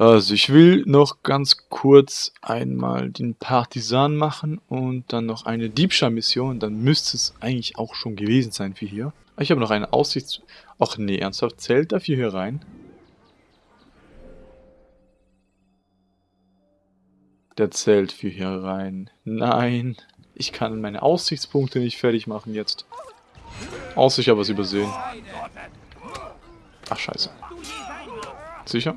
Also ich will noch ganz kurz einmal den Partisan machen und dann noch eine Diebstahlmission. Dann müsste es eigentlich auch schon gewesen sein für hier. Ich habe noch eine Aussichts... Ach nee, ernsthaft, zählt dafür hier rein? Der zählt für hier rein. Nein, ich kann meine Aussichtspunkte nicht fertig machen jetzt. Außer ich habe was übersehen. Ach, scheiße. Sicher?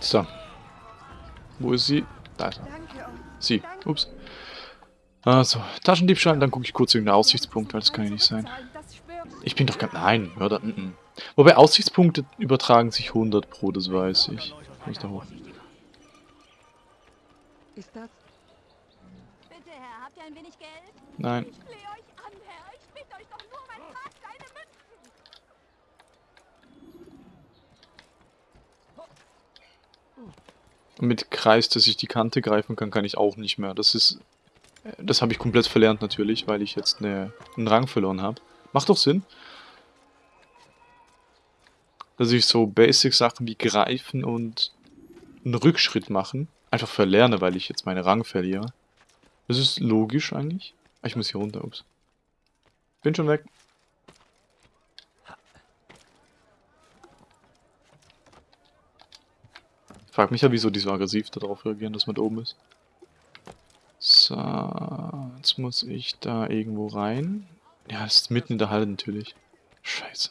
So. Wo ist sie? Da ist er. Sie. Ups. Also, Taschendiebstahl, dann gucke ich kurz irgendeinen Aussichtspunkt, weil das kann ja nicht sein. Ich bin doch kein... Nein, Mörder. N -n. Wobei Aussichtspunkte übertragen sich 100 pro, das weiß ich. Kann ich da hoch? Ist das? Bitte, Herr, habt ihr ein wenig Geld? Nein. Ich flehe euch an, Herr. Ich bitte euch doch nur um ein paar kleine Münzen. Mit Kreis, dass ich die Kante greifen kann, kann ich auch nicht mehr. Das ist... Das habe ich komplett verlernt natürlich, weil ich jetzt eine, einen Rang verloren habe. Macht doch Sinn. Dass ich so Basic-Sachen wie Greifen und einen Rückschritt machen einfach verlerne, weil ich jetzt meinen Rang verliere. Das ist logisch eigentlich. Ah, Ich muss hier runter, ups. Bin schon weg. Frag mich ja, wieso die so aggressiv darauf reagieren, dass man da oben ist. So, jetzt muss ich da irgendwo rein. Ja, das ist mitten in der Halle natürlich. Scheiße.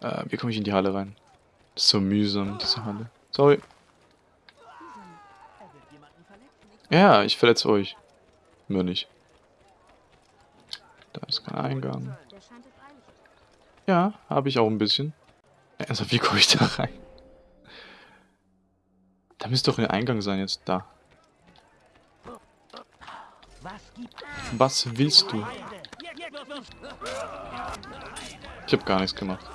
Äh, wie komme ich in die Halle rein? Das ist so mühsam, diese Halle. Sorry. Ja, ich verletze euch. Nur nicht. Da ist kein Eingang. Ja, habe ich auch ein bisschen. Also, wie komme ich da rein? Da müsste doch ein Eingang sein jetzt. Da. Was willst du? Ich habe gar nichts gemacht.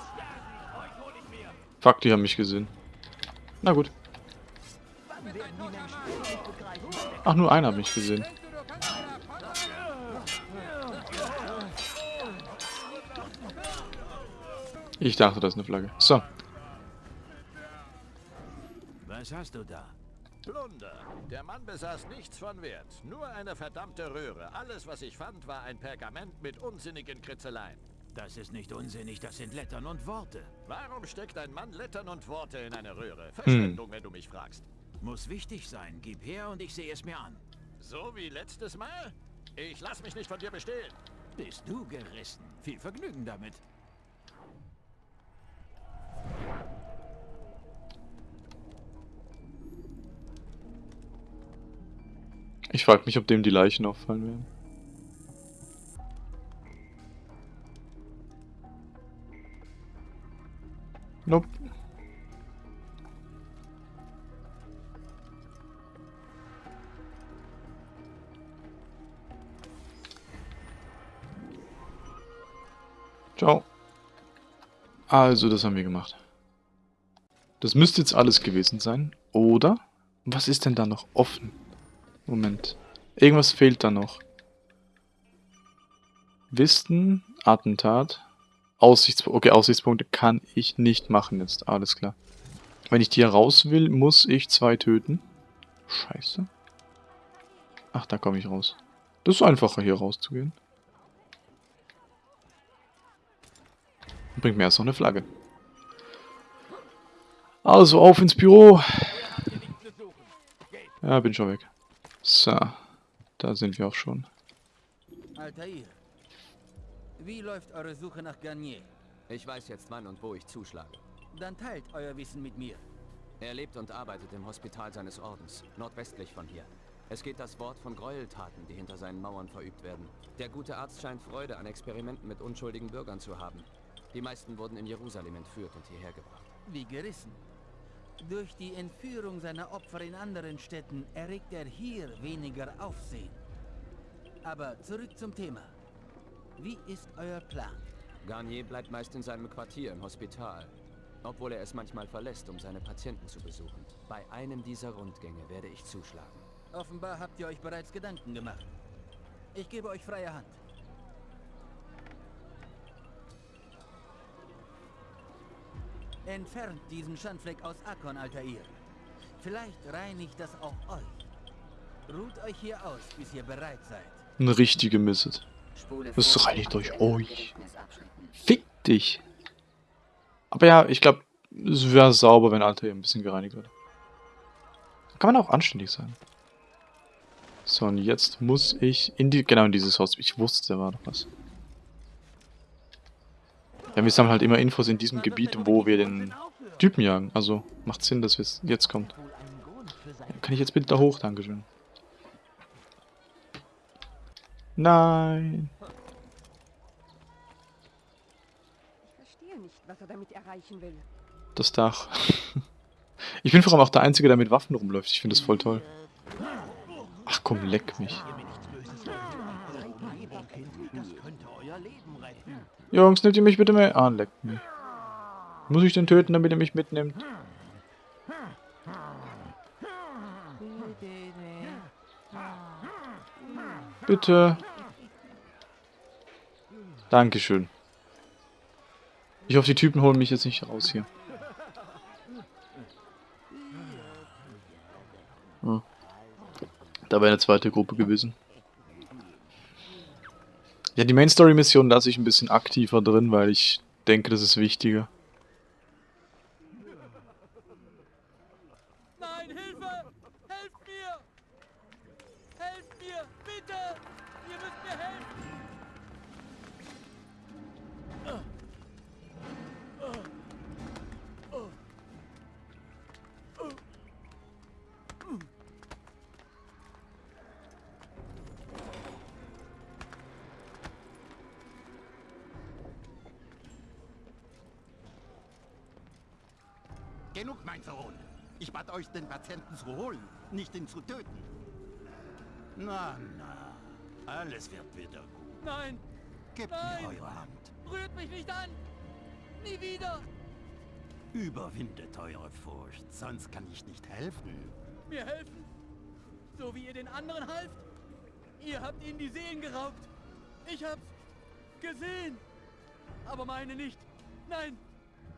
Fuck, die haben mich gesehen. Na gut. Ach, nur einer hat mich gesehen. Ich dachte, das ist eine Flagge. So. Was hast du da? Plunder. Der Mann besaß nichts von Wert. Nur eine verdammte Röhre. Alles, was ich fand, war ein Pergament mit unsinnigen Kritzeleien. Das ist nicht unsinnig, das sind Lettern und Worte. Warum steckt ein Mann Lettern und Worte in eine Röhre? Verschwendung, wenn du mich fragst. Muss wichtig sein. Gib her und ich sehe es mir an. So wie letztes Mal? Ich lass mich nicht von dir bestehlen. Bist du gerissen? Viel Vergnügen damit. Ich frage mich, ob dem die Leichen auffallen werden. Nope. Ciao. Also, das haben wir gemacht. Das müsste jetzt alles gewesen sein, oder? Was ist denn da noch offen? Moment. Irgendwas fehlt da noch. Wissen, Attentat, Aussichtspunkte. Okay, Aussichtspunkte kann ich nicht machen jetzt. Alles klar. Wenn ich die hier raus will, muss ich zwei töten. Scheiße. Ach, da komme ich raus. Das ist einfacher, hier rauszugehen. Bringt mir erst noch eine Flagge. Also, auf ins Büro. Ja, bin schon weg. So, da sind wir auch schon. Altair, wie läuft eure Suche nach Garnier? Ich weiß jetzt wann und wo ich zuschlage. Dann teilt euer Wissen mit mir. Er lebt und arbeitet im Hospital seines Ordens, nordwestlich von hier. Es geht das Wort von Gräueltaten, die hinter seinen Mauern verübt werden. Der gute Arzt scheint Freude an Experimenten mit unschuldigen Bürgern zu haben. Die meisten wurden in Jerusalem entführt und hierher gebracht. Wie gerissen. Durch die Entführung seiner Opfer in anderen Städten erregt er hier weniger Aufsehen. Aber zurück zum Thema. Wie ist euer Plan? Garnier bleibt meist in seinem Quartier im Hospital, obwohl er es manchmal verlässt, um seine Patienten zu besuchen. Bei einem dieser Rundgänge werde ich zuschlagen. Offenbar habt ihr euch bereits Gedanken gemacht. Ich gebe euch freie Hand. Entfernt diesen Schandfleck aus Akon, Altair. Vielleicht reinigt das auch euch. Ruht euch hier aus, bis ihr bereit seid. Eine richtige Misset. Das reinigt euch euch. Fick dich. Aber ja, ich glaube, es wäre sauber, wenn Alter hier ein bisschen gereinigt wird. Kann man auch anständig sein. So, und jetzt muss ich in die, genau in dieses Haus. Ich wusste, da war noch was. Ja, wir sammeln halt immer Infos in diesem Gebiet, wo wir den Typen jagen. Also, macht Sinn, dass es jetzt kommt. Kann ich jetzt bitte da hoch? Dankeschön. Nein. Das Dach. Ich bin vor allem auch der Einzige, der mit Waffen rumläuft. Ich finde das voll toll. Ach komm, leck mich. Jungs, nehmt ihr mich bitte mit? Ah, leck mich. Muss ich den töten, damit er mich mitnimmt? Bitte. Dankeschön. Ich hoffe, die Typen holen mich jetzt nicht raus hier. Hm. Da wäre eine zweite Gruppe gewesen. Ja, die Main Story Mission lasse ich ein bisschen aktiver drin, weil ich denke, das ist wichtiger. Genug, mein Sohn. Ich bat euch, den Patienten zu holen, nicht ihn zu töten. Na, na. Alles wird wieder gut. Nein! Gebt Nein! mir eure Hand. Rührt mich nicht an! Nie wieder! Überwindet eure Furcht, sonst kann ich nicht helfen. Mir helfen? So wie ihr den anderen halft? Ihr habt ihnen die Seelen geraubt. Ich hab's gesehen. Aber meine nicht. Nein,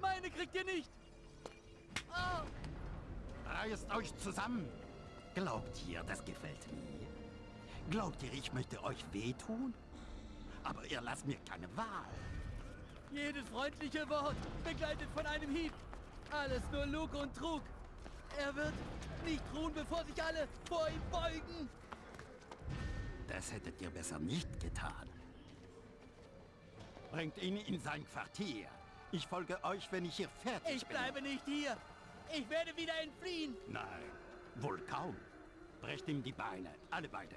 meine kriegt ihr nicht. Reißt euch zusammen. Glaubt ihr, das gefällt mir? Glaubt ihr, ich möchte euch wehtun? Aber ihr lasst mir keine Wahl. jedes freundliche Wort begleitet von einem Hieb. Alles nur Lug und Trug. Er wird nicht ruhen, bevor sich alle vor ihm beugen. Das hättet ihr besser nicht getan. Bringt ihn in sein Quartier. Ich folge euch, wenn ich hier fertig Ich bin. bleibe nicht hier. Ich werde wieder entfliehen. Nein, wohl kaum. Brecht ihm die Beine, alle beide.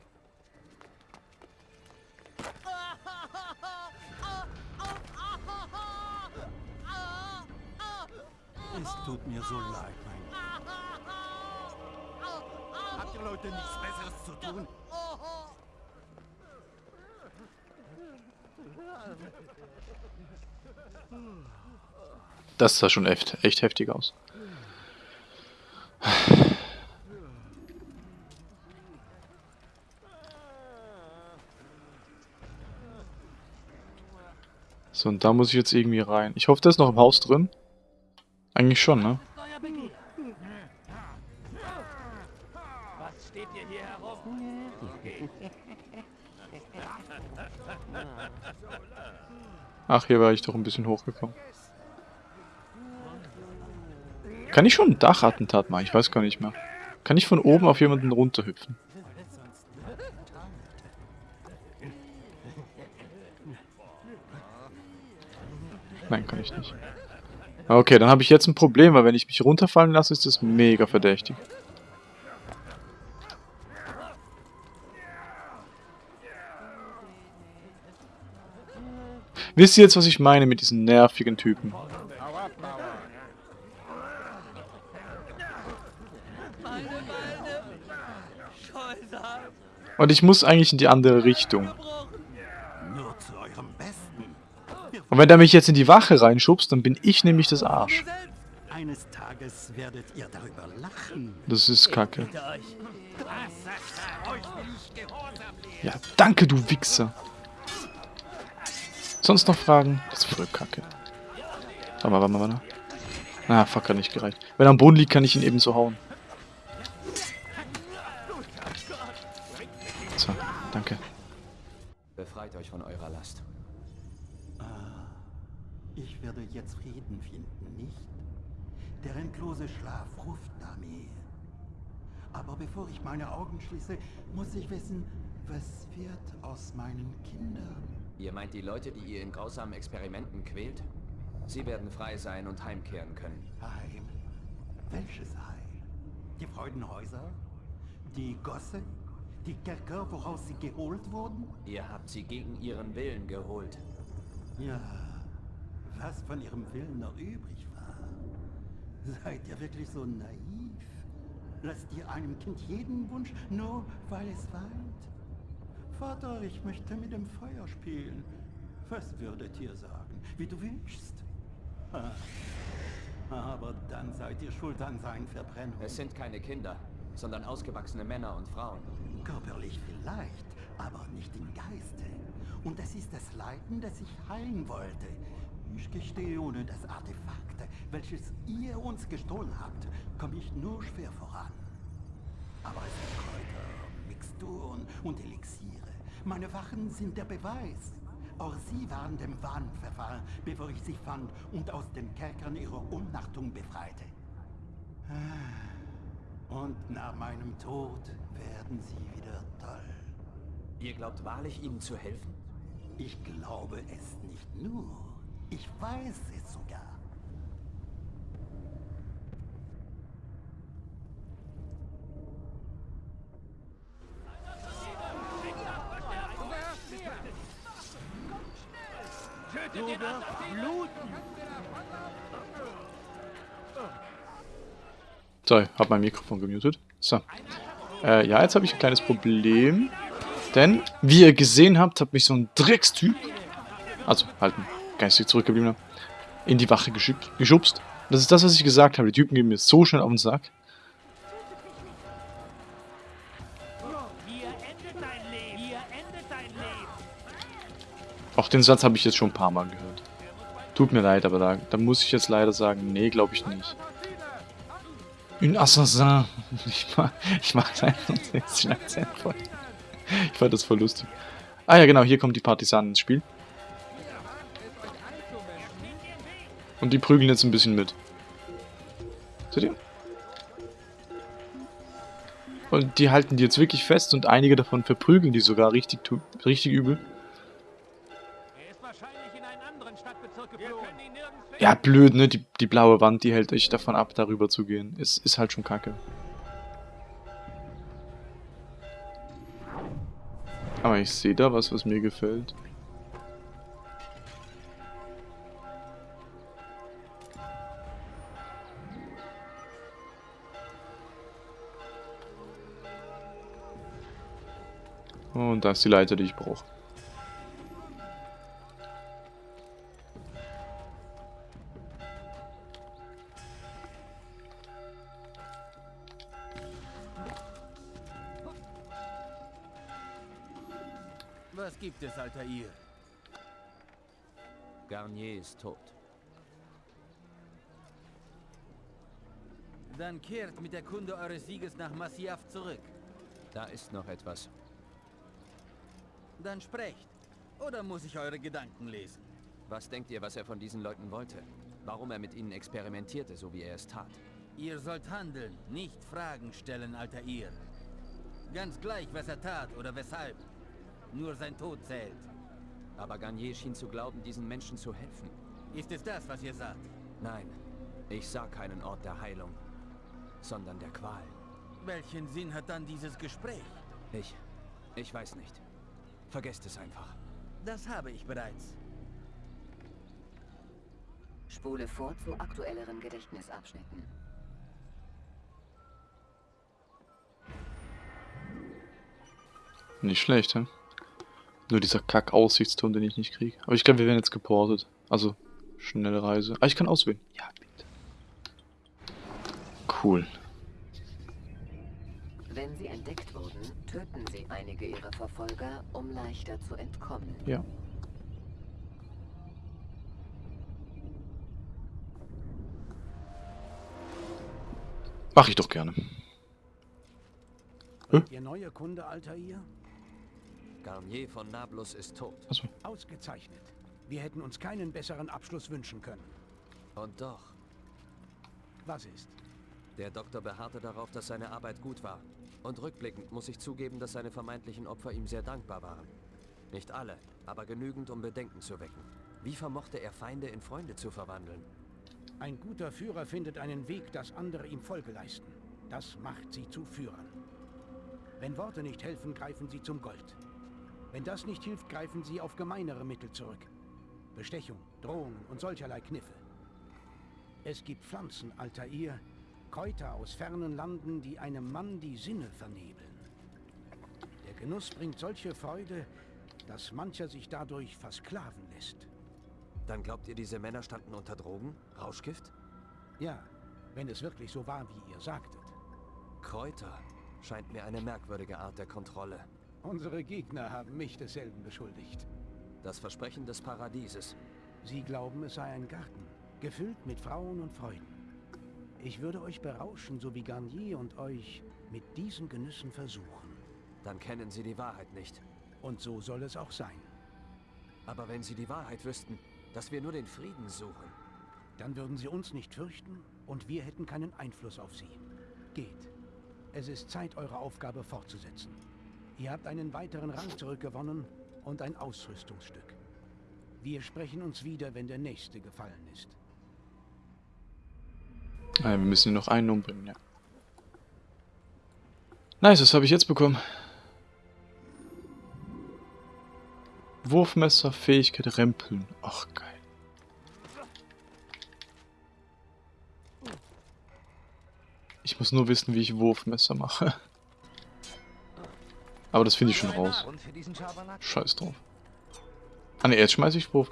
Es tut mir so leid, mein Habt ihr Leute nichts Besseres zu tun? Das sah schon echt, echt heftig aus. So, und da muss ich jetzt irgendwie rein. Ich hoffe, der ist noch im Haus drin. Eigentlich schon, ne? Ach, hier war ich doch ein bisschen hochgekommen. Kann ich schon ein Dachattentat machen? Ich weiß gar nicht mehr. Kann ich von oben auf jemanden runterhüpfen? Nein, kann ich nicht. Okay, dann habe ich jetzt ein Problem, weil wenn ich mich runterfallen lasse, ist das mega verdächtig. Wisst ihr jetzt, was ich meine mit diesen nervigen Typen? Meine Beine. Scheusal. Und ich muss eigentlich in die andere Richtung. Und wenn der mich jetzt in die Wache reinschubst, dann bin ich nämlich das Arsch. Das ist kacke. Ja, danke, du Wichser. Sonst noch Fragen? Das ist voll kacke. Warte mal, warte mal, warte. Ah, fuck, hat nicht gereicht. Wenn er am Boden liegt, kann ich ihn eben so hauen. So, danke. Befreit euch von eurer Last. Ich werde jetzt Frieden finden, nicht? Der endlose Schlaf ruft nach mir. Aber bevor ich meine Augen schließe, muss ich wissen, was wird aus meinen Kindern? Ihr meint die Leute, die ihr in grausamen Experimenten quält? Sie werden frei sein und heimkehren können. Heim? Welches Heim? Die Freudenhäuser? Die Gosse? Die Kerker, woraus sie geholt wurden? Ihr habt sie gegen ihren Willen geholt. Ja, was von ihrem Willen noch übrig war. Seid ihr wirklich so naiv? Lasst ihr einem Kind jeden Wunsch, nur weil es weint? Vater, ich möchte mit dem Feuer spielen. Was würdet ihr sagen? Wie du wünschst? Aber dann seid ihr schuld an seinen Verbrennungen. Es sind keine Kinder, sondern ausgewachsene Männer und Frauen. Körperlich vielleicht, aber nicht im Geiste. Und es ist das Leiden, das ich heilen wollte. Ich gestehe, ohne das Artefakt, welches ihr uns gestohlen habt, komme ich nur schwer voran. Aber es sind Kräuter, Mixturen und Elixiere. Meine Wachen sind der Beweis. Auch sie waren dem Wahn verfallen, bevor ich sie fand und aus den Kerkern ihrer Umnachtung befreite. Und nach meinem Tod werden sie wieder toll. Ihr glaubt wahrlich, ihnen zu helfen? Ich glaube es nicht nur. Ich weiß es sogar. So, hab mein Mikrofon gemutet. So. Äh, ja, jetzt habe ich ein kleines Problem. Denn, wie ihr gesehen habt, hat mich so ein Dreckstyp, also halt ein geistig zurückgebliebener, in die Wache geschubst. Das ist das, was ich gesagt habe. Die Typen gehen mir so schnell auf den Sack. Auch den Satz habe ich jetzt schon ein paar Mal gehört. Tut mir leid, aber da, da muss ich jetzt leider sagen, nee, glaube ich nicht. Un Assassin. Ich mag, ich mag den Akzent voll. Ich fand das voll lustig. Ah ja, genau, hier kommt die Partisanen ins Spiel. Und die prügeln jetzt ein bisschen mit. Seht ihr? Und die halten die jetzt wirklich fest und einige davon verprügeln die sogar richtig, richtig übel. Ja, blöd, ne? Die, die blaue Wand, die hält euch davon ab, darüber zu gehen. Ist, ist halt schon kacke. Aber ich sehe da was, was mir gefällt. Und da ist die Leiter, die ich brauche. Es, Altair? Garnier ist tot. Dann kehrt mit der Kunde eures Sieges nach Masyaf zurück. Da ist noch etwas. Dann sprecht. Oder muss ich eure Gedanken lesen? Was denkt ihr, was er von diesen Leuten wollte? Warum er mit ihnen experimentierte, so wie er es tat? Ihr sollt handeln, nicht Fragen stellen, Altair. Ganz gleich, was er tat oder weshalb. Nur sein Tod zählt. Aber Garnier schien zu glauben, diesen Menschen zu helfen. Ist es das, was ihr sagt? Nein, ich sah keinen Ort der Heilung, sondern der Qual. Welchen Sinn hat dann dieses Gespräch? Ich, ich weiß nicht. Vergesst es einfach. Das habe ich bereits. Spule vor zu aktuelleren Gedächtnisabschnitten. Nicht schlecht, hä? Nur dieser Kack-Aussichtsturm, den ich nicht kriege. Aber ich glaube, wir werden jetzt geportet. Also, schnelle Reise. Ah, ich kann auswählen. Ja, bitte. Cool. Wenn sie entdeckt wurden, töten sie einige ihrer Verfolger, um leichter zu entkommen. Ja. Mach ich doch gerne. Ihr neuer Kunde, Altair? Garnier von Nablus ist tot. Achso. Ausgezeichnet. Wir hätten uns keinen besseren Abschluss wünschen können. Und doch, Was ist? der Doktor beharrte darauf, dass seine Arbeit gut war. Und rückblickend muss ich zugeben, dass seine vermeintlichen Opfer ihm sehr dankbar waren. Nicht alle, aber genügend, um Bedenken zu wecken. Wie vermochte er Feinde in Freunde zu verwandeln? Ein guter Führer findet einen Weg, dass andere ihm Folge leisten. Das macht sie zu Führern. Wenn Worte nicht helfen, greifen sie zum Gold. Wenn das nicht hilft, greifen sie auf gemeinere Mittel zurück. Bestechung, Drohungen und solcherlei Kniffe. Es gibt Pflanzen, Altair, Kräuter aus fernen Landen, die einem Mann die Sinne vernebeln. Der Genuss bringt solche Freude, dass mancher sich dadurch versklaven lässt. Dann glaubt ihr, diese Männer standen unter Drogen? Rauschgift? Ja, wenn es wirklich so war, wie ihr sagtet. Kräuter scheint mir eine merkwürdige Art der Kontrolle. Unsere Gegner haben mich desselben beschuldigt. Das Versprechen des Paradieses. Sie glauben, es sei ein Garten, gefüllt mit Frauen und Freuden. Ich würde euch berauschen, so wie Garnier und euch mit diesen Genüssen versuchen. Dann kennen sie die Wahrheit nicht. Und so soll es auch sein. Aber wenn sie die Wahrheit wüssten, dass wir nur den Frieden suchen. Dann würden sie uns nicht fürchten und wir hätten keinen Einfluss auf sie. Geht. Es ist Zeit, eure Aufgabe fortzusetzen. Ihr habt einen weiteren Rang zurückgewonnen und ein Ausrüstungsstück. Wir sprechen uns wieder, wenn der nächste gefallen ist. Ah, wir müssen ihn noch einen umbringen, ja. Nice, das habe ich jetzt bekommen. Wurfmesser, Fähigkeit, Rempeln. Ach, geil. Ich muss nur wissen, wie ich Wurfmesser mache. Aber das finde ich schon raus. Scheiß drauf. Ah ne, jetzt schmeiße ich Wurf...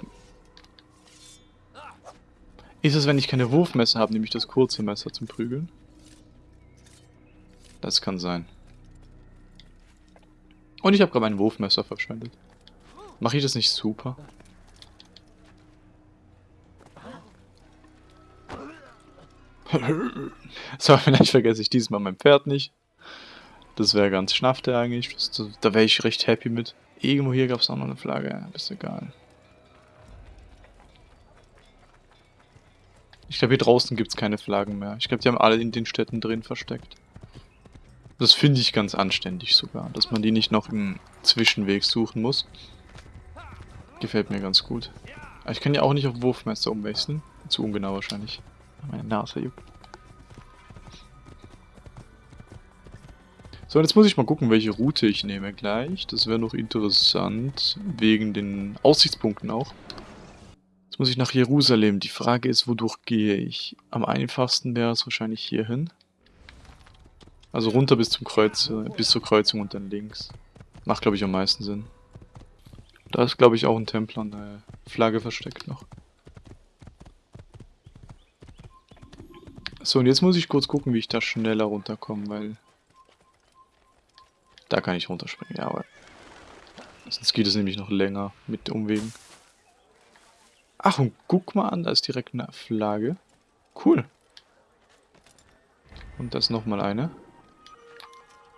Ist es, wenn ich keine Wurfmesser habe, nehme ich das kurze Messer zum Prügeln? Das kann sein. Und ich habe gerade mein Wurfmesser verschwendet. Mache ich das nicht super? so, vielleicht vergesse ich diesmal mein Pferd nicht. Das wäre ganz schnaffte eigentlich. Das, das, da wäre ich recht happy mit. Irgendwo hier gab es auch noch eine Flagge. Ist egal. Ich glaube, hier draußen gibt es keine Flaggen mehr. Ich glaube, die haben alle in den Städten drin versteckt. Das finde ich ganz anständig sogar, dass man die nicht noch im Zwischenweg suchen muss. Gefällt mir ganz gut. Aber ich kann ja auch nicht auf Wurfmesser umwechseln. Zu ungenau wahrscheinlich. Meine Nase juckt. So, und jetzt muss ich mal gucken, welche Route ich nehme gleich. Das wäre noch interessant, wegen den Aussichtspunkten auch. Jetzt muss ich nach Jerusalem. Die Frage ist, wodurch gehe ich? Am einfachsten wäre es wahrscheinlich hierhin. Also runter bis zum Kreuz, bis zur Kreuzung und dann links. Macht, glaube ich, am meisten Sinn. Da ist, glaube ich, auch ein Tempel an der Flagge versteckt noch. So, und jetzt muss ich kurz gucken, wie ich da schneller runterkomme, weil... Da kann ich runterspringen, ja, aber... Sonst geht es nämlich noch länger mit Umwegen. Ach, und guck mal an, da ist direkt eine Flagge. Cool. Und das nochmal eine.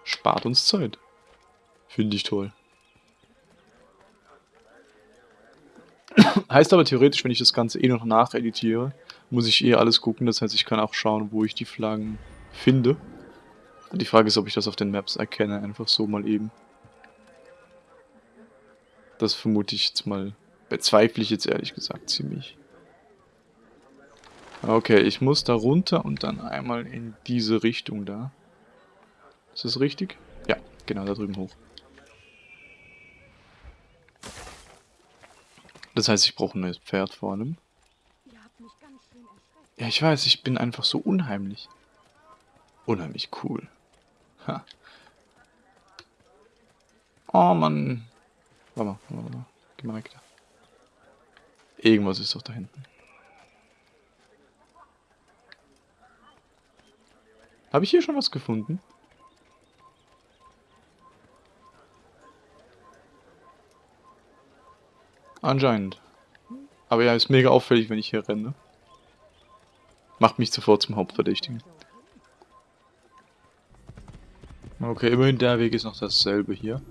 Spart uns Zeit. Finde ich toll. heißt aber theoretisch, wenn ich das Ganze eh noch nacheditiere, muss ich eh alles gucken. Das heißt, ich kann auch schauen, wo ich die Flaggen finde. Die Frage ist, ob ich das auf den Maps erkenne, einfach so mal eben. Das vermute ich jetzt mal, bezweifle ich jetzt ehrlich gesagt ziemlich. Okay, ich muss da runter und dann einmal in diese Richtung da. Ist das richtig? Ja, genau, da drüben hoch. Das heißt, ich brauche ein neues Pferd vor allem. Ja, ich weiß, ich bin einfach so unheimlich. Unheimlich cool. Ha. Oh, Mann. Warte mal, warte mal. Geh mal weg da. Irgendwas ist doch da hinten. Habe ich hier schon was gefunden? Anscheinend. Aber ja, ist mega auffällig, wenn ich hier renne. Macht mich sofort zum Hauptverdächtigen. Okay, immerhin der Weg ist noch dasselbe hier.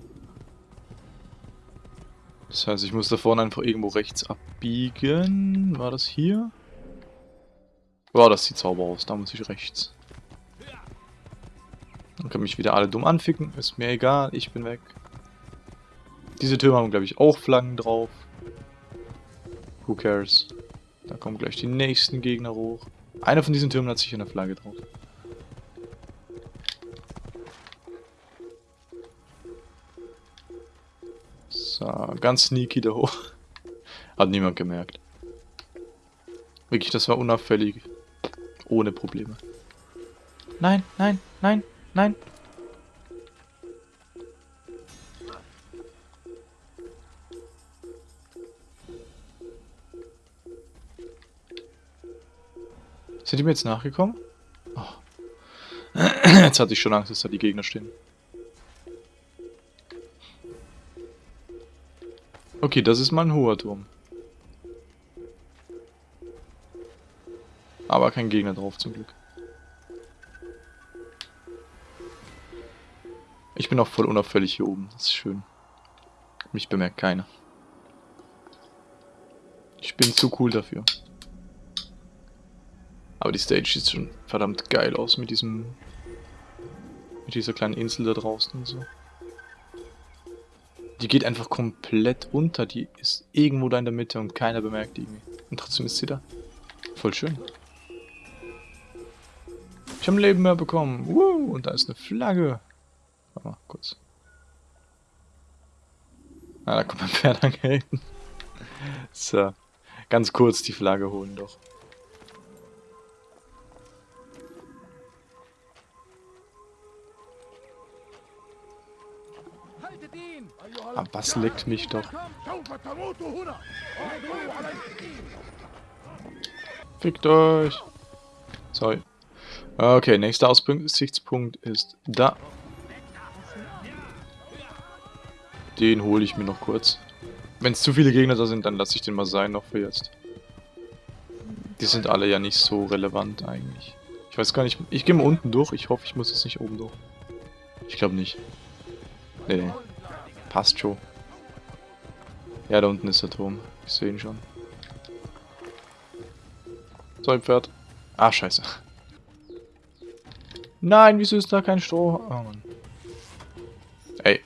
Das heißt, ich muss da vorne einfach irgendwo rechts abbiegen. War das hier? Boah, das sieht sauber aus. Da muss ich rechts. Dann können mich wieder alle dumm anficken. Ist mir egal, ich bin weg. Diese Türme haben, glaube ich, auch Flaggen drauf. Who cares? Da kommen gleich die nächsten Gegner hoch. Einer von diesen Türmen hat sicher eine Flagge drauf. So, ganz sneaky da hoch. Hat niemand gemerkt. Wirklich, das war unauffällig. Ohne Probleme. Nein, nein, nein, nein. Sind die mir jetzt nachgekommen? Oh. Jetzt hatte ich schon Angst, dass da die Gegner stehen. Okay, das ist mal ein hoher Turm. Aber kein Gegner drauf zum Glück. Ich bin auch voll unauffällig hier oben. Das ist schön. Mich bemerkt keiner. Ich bin zu cool dafür. Aber die Stage sieht schon verdammt geil aus mit diesem... Mit dieser kleinen Insel da draußen und so. Die geht einfach komplett unter. Die ist irgendwo da in der Mitte und keiner bemerkt die irgendwie. Und trotzdem ist sie da. Voll schön. Ich habe ein Leben mehr bekommen. Uh, und da ist eine Flagge. Warte mal, kurz. Ah, da kommt mein Pferd angehalten. So. Ganz kurz die Flagge holen doch. Was leckt mich doch? Fickt euch! Sorry. Okay, nächster Aussichtspunkt ist da. Den hole ich mir noch kurz. Wenn es zu viele Gegner da sind, dann lasse ich den mal sein noch für jetzt. Die sind alle ja nicht so relevant eigentlich. Ich weiß gar nicht. Ich gehe mal unten durch. Ich hoffe, ich muss jetzt nicht oben durch. Ich glaube nicht. Nee. Passt schon. Ja, da unten ist der Turm. Ich sehe ihn schon. So ein Pferd. Ah, scheiße. Nein, wieso ist da kein Stroh? Oh Mann. Ey.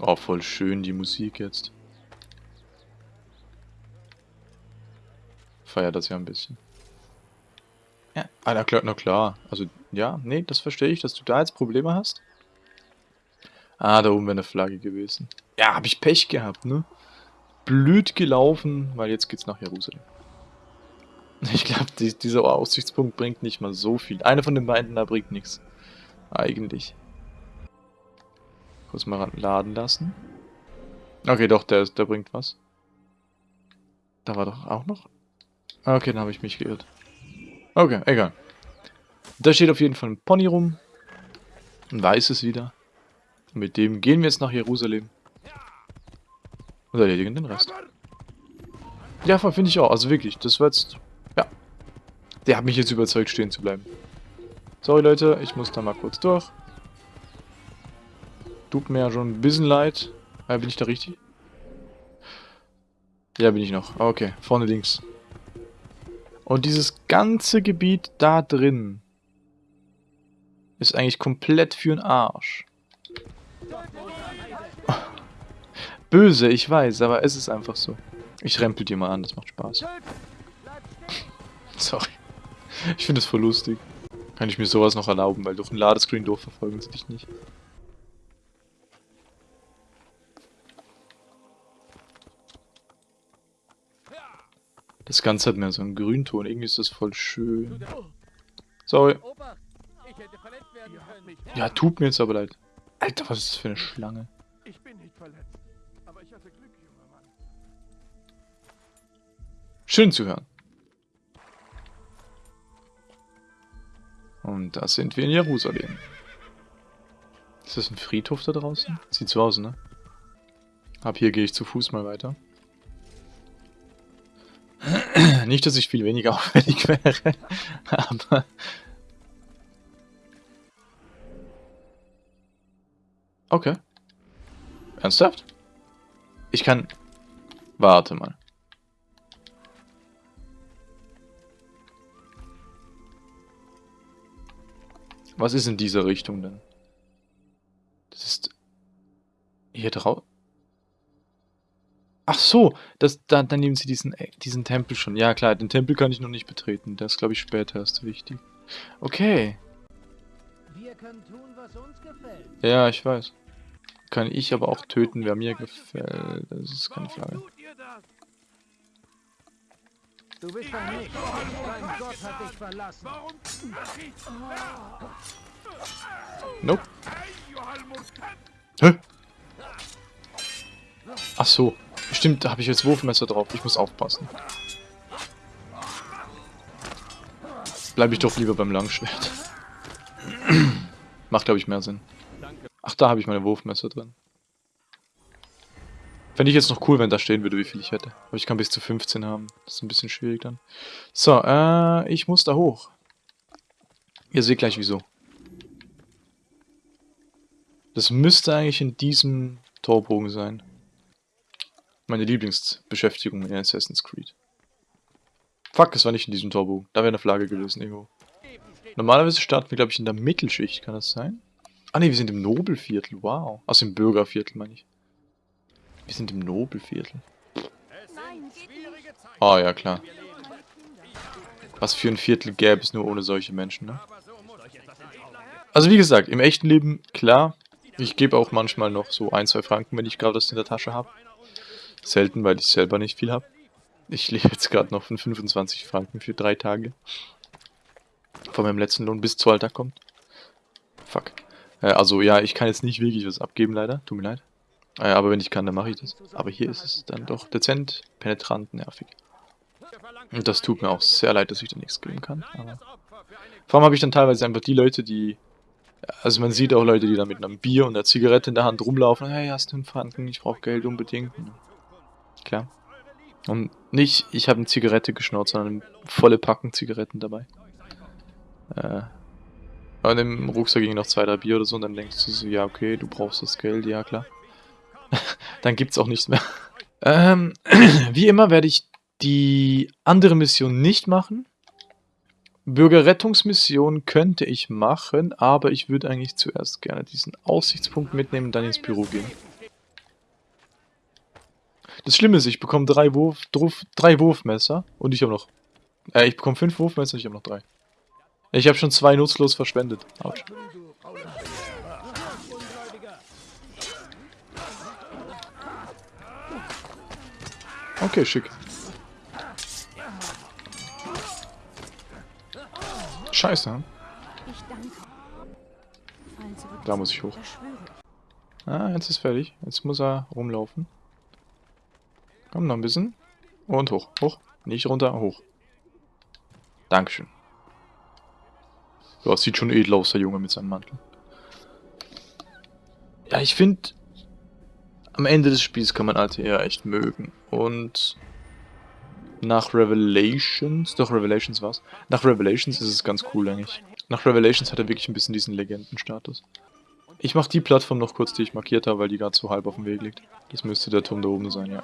Oh, voll schön die Musik jetzt. Feiere das ja ein bisschen. Ja, ah, na klar, na klar. Also, ja, nee, das verstehe ich, dass du da jetzt Probleme hast. Ah, da oben wäre eine Flagge gewesen. Ja, habe ich Pech gehabt, ne? Blöd gelaufen, weil jetzt geht's nach Jerusalem. Ich glaube, die, dieser Aussichtspunkt bringt nicht mal so viel. Einer von den beiden da bringt nichts. Eigentlich. Kurz mal laden lassen. Okay, doch, der, der bringt was. Da war doch auch noch Okay, dann habe ich mich geirrt. Okay, egal. Da steht auf jeden Fall ein Pony rum. Ein weißes wieder. Und mit dem gehen wir jetzt nach Jerusalem. Und erledigen den Rest. Ja, finde ich auch. Also wirklich, das war jetzt... Ja. Der hat mich jetzt überzeugt, stehen zu bleiben. Sorry, Leute, ich muss da mal kurz durch. Tut mir ja schon ein bisschen leid. Äh, bin ich da richtig? Ja, bin ich noch. Okay, vorne links. Und dieses ganze Gebiet da drin ist eigentlich komplett für den Arsch. Böse, ich weiß, aber es ist einfach so. Ich rempel dir mal an, das macht Spaß. Sorry. Ich finde es voll lustig. Kann ich mir sowas noch erlauben, weil durch ein Ladescreen durchverfolgen sie dich nicht. Ganze hat mehr so einen Grünton. Irgendwie ist das voll schön. Sorry. Ja, tut mir jetzt aber leid. Alter, was ist das für eine Schlange? Ich bin nicht verletzt. Aber ich hatte Glück, junger Mann. Schön zu hören. Und da sind wir in Jerusalem. Ist das ein Friedhof da draußen? Sieht so aus, ne? Ab hier gehe ich zu Fuß mal weiter. Nicht, dass ich viel weniger auffällig wäre, aber... Okay. Ernsthaft? Ich kann... Warte mal. Was ist in dieser Richtung denn? Das ist... Hier drauf... Ach so, das, da, dann nehmen sie diesen, äh, diesen Tempel schon. Ja klar, den Tempel kann ich noch nicht betreten. Das glaube ich später erst wichtig. Okay. Wir können tun, was uns gefällt. Ja, ich weiß. Kann ich aber auch töten, wer mir gefällt. Das ist keine Frage. Du bist ein Nicht. Dein Gott hat dich verlassen. Warum? Nope. Hä? Ach so. Stimmt, da habe ich jetzt Wurfmesser drauf. Ich muss aufpassen. Bleibe ich doch lieber beim Langschwert. Macht, glaube ich, mehr Sinn. Ach, da habe ich meine Wurfmesser drin. Fände ich jetzt noch cool, wenn da stehen würde, wie viel ich hätte. Aber ich kann bis zu 15 haben. Das ist ein bisschen schwierig dann. So, äh, ich muss da hoch. Ihr seht gleich wieso. Das müsste eigentlich in diesem Torbogen sein. Meine Lieblingsbeschäftigung in Assassin's Creed. Fuck, es war nicht in diesem Torbogen. Da wäre eine Flagge gewesen irgendwo. Normalerweise starten wir, glaube ich, in der Mittelschicht. Kann das sein? Ah ne, wir sind im Nobelviertel. Wow. Also im Bürgerviertel, meine ich. Wir sind im Nobelviertel. Ah, ja, klar. Was für ein Viertel gäbe es nur ohne solche Menschen, ne? Also wie gesagt, im echten Leben, klar, ich gebe auch manchmal noch so ein, zwei Franken, wenn ich gerade das in der Tasche habe. Selten, weil ich selber nicht viel habe. Ich lebe jetzt gerade noch von 25 Franken für drei Tage. Von meinem letzten Lohn bis Zolltag kommt. Fuck. Äh, also ja, ich kann jetzt nicht wirklich was abgeben, leider. Tut mir leid. Äh, aber wenn ich kann, dann mache ich das. Aber hier ist es dann doch dezent, penetrant, nervig. Und das tut mir auch sehr leid, dass ich da nichts geben kann. Aber vor allem habe ich dann teilweise einfach die Leute, die... Also man sieht auch Leute, die da mit einem Bier und einer Zigarette in der Hand rumlaufen. Hey, hast du einen Franken? Ich brauche Geld unbedingt. Klar. Und nicht, ich habe eine Zigarette geschnurrt, sondern volle Packen Zigaretten dabei. Äh, und im Rucksack ging noch zwei, drei Bier oder so und dann denkst du so, ja okay, du brauchst das Geld, ja klar. dann gibt's auch nichts mehr. Ähm, wie immer werde ich die andere Mission nicht machen. Bürgerrettungsmission könnte ich machen, aber ich würde eigentlich zuerst gerne diesen Aussichtspunkt mitnehmen und dann ins Büro gehen. Das Schlimme ist, ich bekomme drei, Wurf, Wurf, drei Wurfmesser und ich habe noch... Äh, ich bekomme fünf Wurfmesser und ich habe noch drei. Ich habe schon zwei nutzlos verschwendet. Autsch. Okay, schick. Scheiße. hm? Da muss ich hoch. Ah, jetzt ist fertig. Jetzt muss er rumlaufen. Komm, noch ein bisschen. Und hoch. Hoch. Nicht runter, hoch. Dankeschön. Ja, sieht schon edel aus, der Junge mit seinem Mantel. Ja, ich finde, am Ende des Spiels kann man ATR echt mögen. Und nach Revelations, doch Revelations war's. Nach Revelations ist es ganz cool eigentlich. Nach Revelations hat er wirklich ein bisschen diesen Legendenstatus. Ich mach die Plattform noch kurz, die ich markiert habe, weil die gerade so halb auf dem Weg liegt. Das müsste der Turm da oben sein, ja.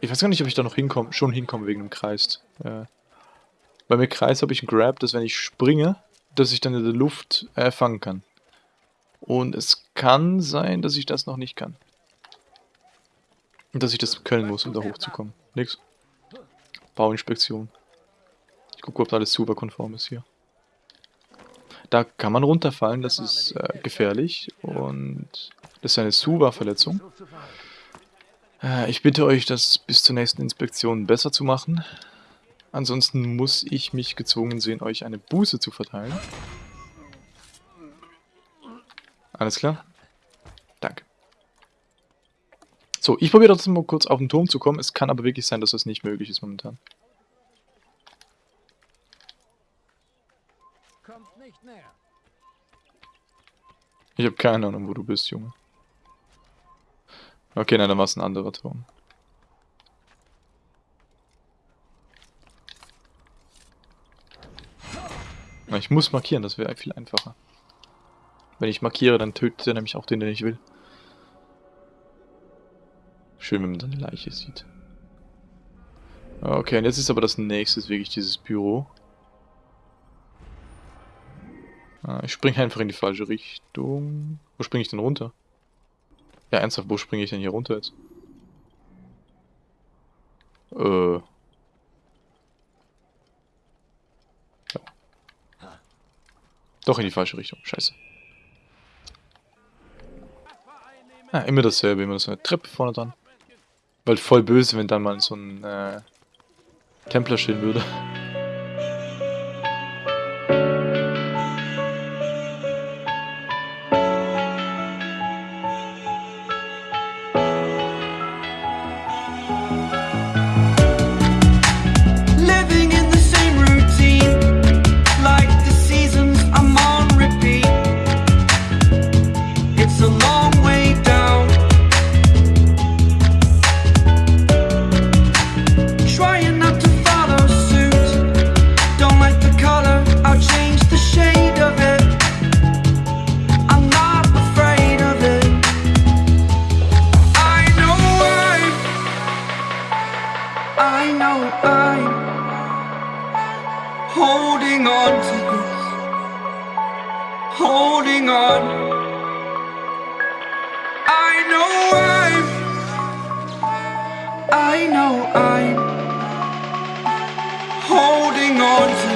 Ich weiß gar nicht, ob ich da noch hinkomme, schon hinkomme wegen dem Kreis. Äh, weil mit Kreis habe ich einen Grab, dass wenn ich springe, dass ich dann in der Luft äh, fangen kann. Und es kann sein, dass ich das noch nicht kann. Und dass ich das können muss, um da hochzukommen. Nix. Bauinspektion. Ich gucke, ob da alles super konform ist hier. Da kann man runterfallen, das ist äh, gefährlich und das ist eine Suva-Verletzung. Äh, ich bitte euch, das bis zur nächsten Inspektion besser zu machen. Ansonsten muss ich mich gezwungen sehen, euch eine Buße zu verteilen. Alles klar? Danke. So, ich probiere trotzdem mal kurz auf den Turm zu kommen. Es kann aber wirklich sein, dass das nicht möglich ist momentan. Ich habe keine Ahnung, wo du bist, Junge. Okay, nein, dann war es ein anderer Turm. Ich muss markieren, das wäre viel einfacher. Wenn ich markiere, dann tötet er nämlich auch den, den ich will. Schön, wenn man dann eine Leiche sieht. Okay, und jetzt ist aber das nächste wirklich dieses Büro. Ah, ich springe einfach in die falsche Richtung. Wo springe ich denn runter? Ja, ernsthaft, wo springe ich denn hier runter jetzt? Äh. Ja. Doch in die falsche Richtung, scheiße. Ah, immer dasselbe, immer so eine Treppe vorne dran. Weil voll böse, wenn dann mal so ein äh, Templer stehen würde. Holding on to this, holding on. I know I'm, I know I'm holding on to